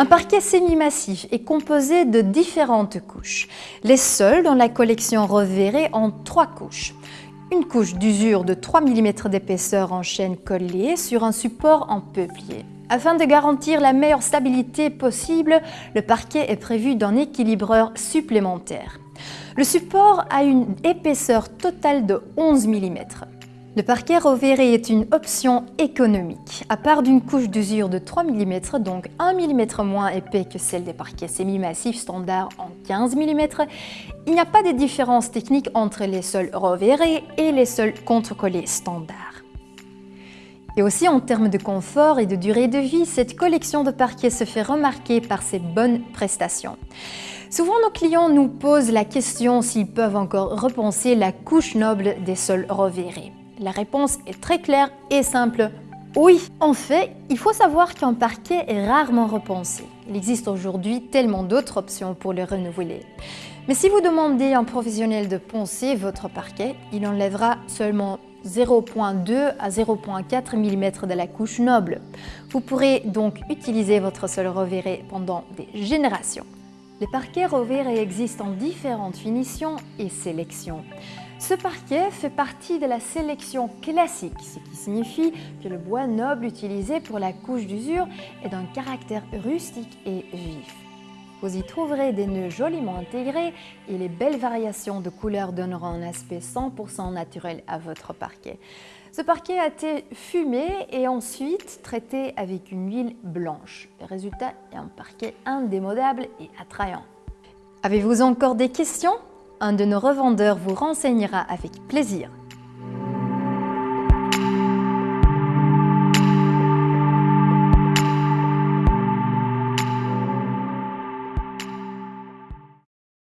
Un parquet semi-massif est composé de différentes couches. Les sols dans la collection Reverré ont trois couches. Une couche d'usure de 3 mm d'épaisseur en chaîne collée sur un support en peuplier. Afin de garantir la meilleure stabilité possible, le parquet est prévu d'un équilibreur supplémentaire. Le support a une épaisseur totale de 11 mm. Le parquet reverré est une option économique. À part d'une couche d'usure de 3 mm, donc 1 mm moins épais que celle des parquets semi-massifs standards en 15 mm, il n'y a pas de différence technique entre les sols reverrés et les sols contre-collés standards. Et aussi en termes de confort et de durée de vie, cette collection de parquets se fait remarquer par ses bonnes prestations. Souvent, nos clients nous posent la question s'ils peuvent encore repenser la couche noble des sols reverrés. La réponse est très claire et simple. Oui, en fait, il faut savoir qu'un parquet est rarement repensé. Il existe aujourd'hui tellement d'autres options pour le renouveler. Mais si vous demandez à un professionnel de poncer votre parquet, il enlèvera seulement 0.2 à 0.4 mm de la couche noble. Vous pourrez donc utiliser votre sol reverré pendant des générations. Les parquets reverrés existent en différentes finitions et sélections. Ce parquet fait partie de la sélection classique, ce qui signifie que le bois noble utilisé pour la couche d'usure est d'un caractère rustique et vif. Vous y trouverez des nœuds joliment intégrés et les belles variations de couleurs donneront un aspect 100% naturel à votre parquet. Ce parquet a été fumé et ensuite traité avec une huile blanche. Le résultat est un parquet indémodable et attrayant. Avez-vous encore des questions? Un de nos revendeurs vous renseignera avec plaisir